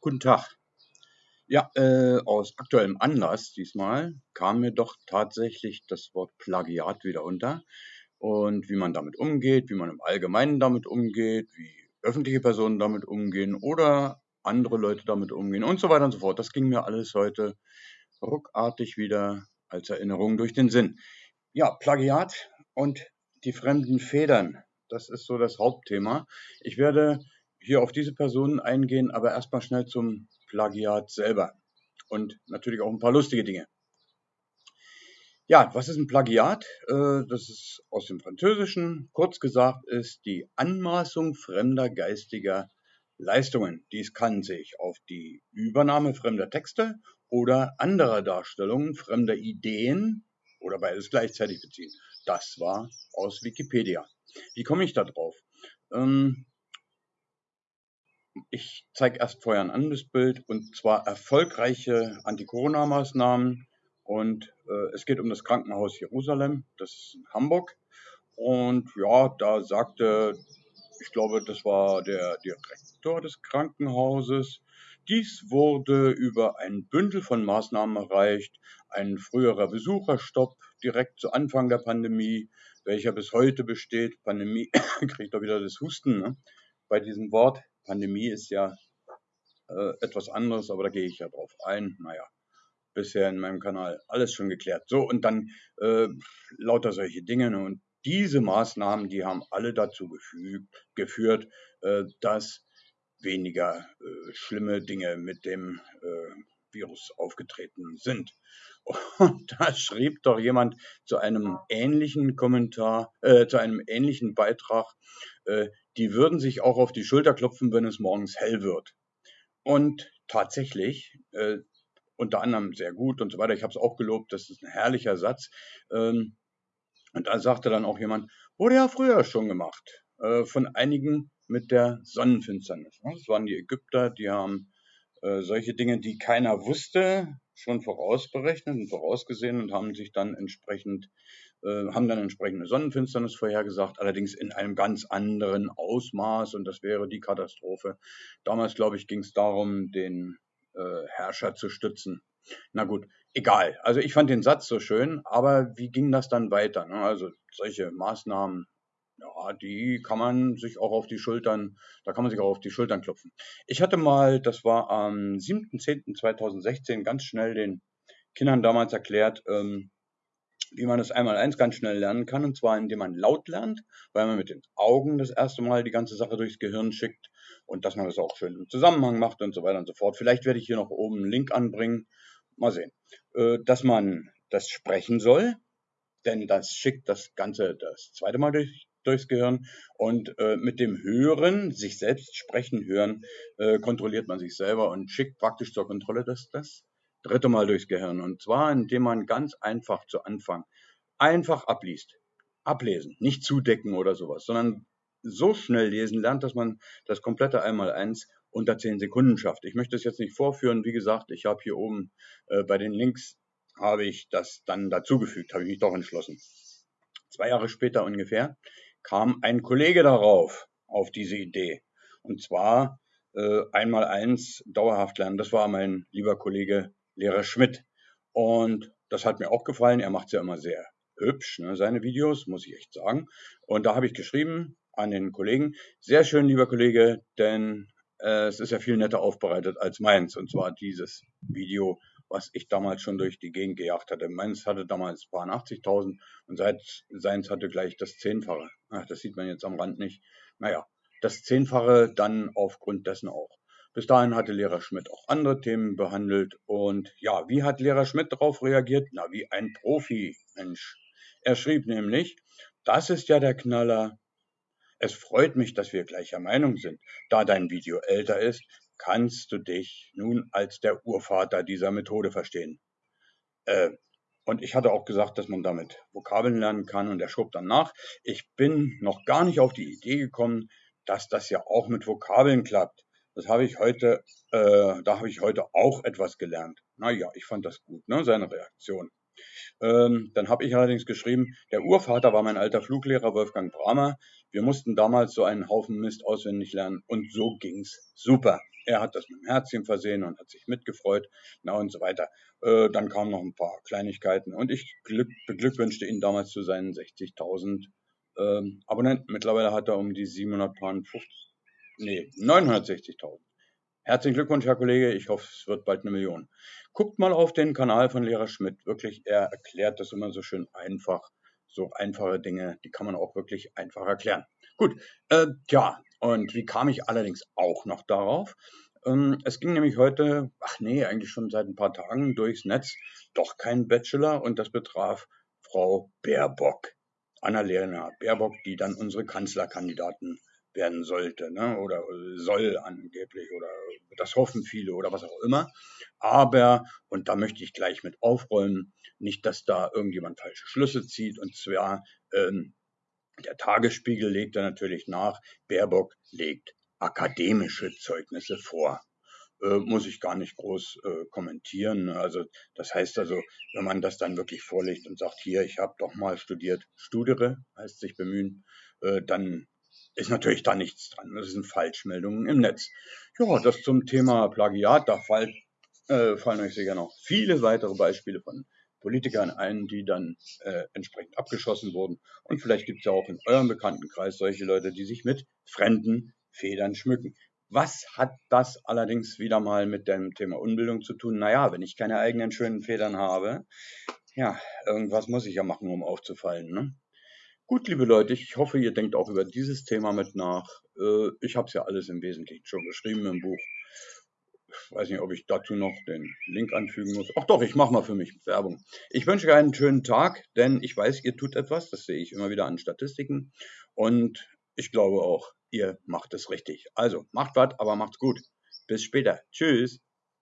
Guten Tag. Ja, äh, aus aktuellem Anlass diesmal kam mir doch tatsächlich das Wort Plagiat wieder unter und wie man damit umgeht, wie man im Allgemeinen damit umgeht, wie öffentliche Personen damit umgehen oder andere Leute damit umgehen und so weiter und so fort. Das ging mir alles heute ruckartig wieder als Erinnerung durch den Sinn. Ja, Plagiat und die fremden Federn, das ist so das Hauptthema. Ich werde hier auf diese Personen eingehen, aber erstmal schnell zum Plagiat selber und natürlich auch ein paar lustige Dinge. Ja, was ist ein Plagiat? Äh, das ist aus dem Französischen. Kurz gesagt ist die Anmaßung fremder geistiger Leistungen. Dies kann sich auf die Übernahme fremder Texte oder anderer Darstellungen fremder Ideen oder beides gleichzeitig beziehen. Das war aus Wikipedia. Wie komme ich da drauf? Ähm, ich zeige erst vorher ein anderes Bild und zwar erfolgreiche Anti-Corona-Maßnahmen. Und äh, es geht um das Krankenhaus Jerusalem, das ist in Hamburg. Und ja, da sagte, ich glaube, das war der Direktor des Krankenhauses, dies wurde über ein Bündel von Maßnahmen erreicht, ein früherer Besucherstopp direkt zu Anfang der Pandemie, welcher bis heute besteht. Pandemie kriegt doch wieder das Husten ne? bei diesem Wort. Pandemie ist ja äh, etwas anderes, aber da gehe ich ja drauf ein. Naja, bisher in meinem Kanal alles schon geklärt. So, und dann äh, lauter solche Dinge. Ne? Und diese Maßnahmen, die haben alle dazu gefügt, geführt, äh, dass weniger äh, schlimme Dinge mit dem äh, Virus aufgetreten sind. Und da schrieb doch jemand zu einem ähnlichen Kommentar, äh, zu einem ähnlichen Beitrag, äh, die würden sich auch auf die Schulter klopfen, wenn es morgens hell wird. Und tatsächlich, äh, unter anderem sehr gut und so weiter, ich habe es auch gelobt, das ist ein herrlicher Satz. Ähm, und da sagte dann auch jemand, wurde ja früher schon gemacht, äh, von einigen mit der Sonnenfinsternis. Das waren die Ägypter, die haben äh, solche Dinge, die keiner wusste, schon vorausberechnet und vorausgesehen und haben sich dann entsprechend haben dann entsprechende Sonnenfinsternis vorhergesagt, allerdings in einem ganz anderen Ausmaß und das wäre die Katastrophe. Damals, glaube ich, ging es darum, den äh, Herrscher zu stützen. Na gut, egal. Also ich fand den Satz so schön, aber wie ging das dann weiter? Ne? Also solche Maßnahmen, ja, die kann man sich auch auf die Schultern, da kann man sich auch auf die Schultern klopfen. Ich hatte mal, das war am 7.10.2016, ganz schnell den Kindern damals erklärt, ähm, wie man das einmal eins ganz schnell lernen kann, und zwar indem man laut lernt, weil man mit den Augen das erste Mal die ganze Sache durchs Gehirn schickt und dass man das auch schön im Zusammenhang macht und so weiter und so fort. Vielleicht werde ich hier noch oben einen Link anbringen. Mal sehen. Äh, dass man das sprechen soll, denn das schickt das Ganze das zweite Mal durch, durchs Gehirn und äh, mit dem Hören, sich selbst sprechen hören, äh, kontrolliert man sich selber und schickt praktisch zur Kontrolle das, das dritte Mal durchs Gehirn. Und zwar, indem man ganz einfach zu Anfang einfach abliest. Ablesen, nicht zudecken oder sowas, sondern so schnell lesen lernt, dass man das komplette Einmaleins unter 10 Sekunden schafft. Ich möchte es jetzt nicht vorführen. Wie gesagt, ich habe hier oben äh, bei den Links habe ich das dann dazugefügt, habe ich mich doch entschlossen. Zwei Jahre später ungefähr kam ein Kollege darauf, auf diese Idee. Und zwar äh, einmal eins dauerhaft lernen. Das war mein lieber Kollege Lehrer Schmidt. Und das hat mir auch gefallen. Er macht es ja immer sehr hübsch, ne, seine Videos, muss ich echt sagen. Und da habe ich geschrieben an den Kollegen, sehr schön, lieber Kollege, denn äh, es ist ja viel netter aufbereitet als meins. Und zwar dieses Video, was ich damals schon durch die Gegend gejagt hatte. Meins hatte damals paar 80.000 und seit seins hatte gleich das Zehnfache. Ach, das sieht man jetzt am Rand nicht. Naja, das Zehnfache dann aufgrund dessen auch. Bis dahin hatte Lehrer Schmidt auch andere Themen behandelt. Und ja, wie hat Lehrer Schmidt darauf reagiert? Na, wie ein Profi, Mensch. Er schrieb nämlich, das ist ja der Knaller. Es freut mich, dass wir gleicher Meinung sind. Da dein Video älter ist, kannst du dich nun als der Urvater dieser Methode verstehen. Äh, und ich hatte auch gesagt, dass man damit Vokabeln lernen kann und er schob dann nach. Ich bin noch gar nicht auf die Idee gekommen, dass das ja auch mit Vokabeln klappt. Das habe ich heute, äh, da habe ich heute auch etwas gelernt. Naja, ich fand das gut, ne, seine Reaktion. Ähm, dann habe ich allerdings geschrieben, der Urvater war mein alter Fluglehrer Wolfgang Bramer. Wir mussten damals so einen Haufen Mist auswendig lernen und so ging's super. Er hat das mit dem Herzchen versehen und hat sich mitgefreut, na und so weiter. Äh, dann kamen noch ein paar Kleinigkeiten und ich glück, beglückwünschte ihn damals zu seinen 60.000 ähm, Abonnenten. Mittlerweile hat er um die 750, nee, 960.000. Herzlichen Glückwunsch, Herr Kollege. Ich hoffe, es wird bald eine Million. Guckt mal auf den Kanal von Lehrer Schmidt. Wirklich, er erklärt das immer so schön einfach. So einfache Dinge, die kann man auch wirklich einfach erklären. Gut, äh, ja, und wie kam ich allerdings auch noch darauf? Ähm, es ging nämlich heute, ach nee, eigentlich schon seit ein paar Tagen durchs Netz, doch kein Bachelor und das betraf Frau Baerbock. Annalena Baerbock, die dann unsere Kanzlerkandidaten werden sollte ne? oder soll angeblich oder das hoffen viele oder was auch immer. Aber, und da möchte ich gleich mit aufräumen, nicht, dass da irgendjemand falsche Schlüsse zieht. Und zwar, ähm, der Tagesspiegel legt da natürlich nach, Baerbock legt akademische Zeugnisse vor. Äh, muss ich gar nicht groß äh, kommentieren. Also das heißt also, wenn man das dann wirklich vorlegt und sagt, hier, ich habe doch mal studiert, studere, heißt sich bemühen, äh, dann ist natürlich da nichts dran. Das sind Falschmeldungen im Netz. Ja, das zum Thema Plagiat. Da fall, äh, fallen euch sicher noch viele weitere Beispiele von Politikern ein, die dann äh, entsprechend abgeschossen wurden. Und vielleicht gibt es ja auch in eurem Bekanntenkreis solche Leute, die sich mit fremden Federn schmücken. Was hat das allerdings wieder mal mit dem Thema Unbildung zu tun? Naja, wenn ich keine eigenen schönen Federn habe, ja, irgendwas muss ich ja machen, um aufzufallen. Ne? Gut, liebe Leute, ich hoffe, ihr denkt auch über dieses Thema mit nach. Äh, ich habe es ja alles im Wesentlichen schon geschrieben im Buch. Ich weiß nicht, ob ich dazu noch den Link anfügen muss. Ach doch, ich mache mal für mich Werbung. Ich wünsche euch einen schönen Tag, denn ich weiß, ihr tut etwas. Das sehe ich immer wieder an Statistiken. Und ich glaube auch, ihr macht es richtig. Also, macht was, aber macht's gut. Bis später. Tschüss.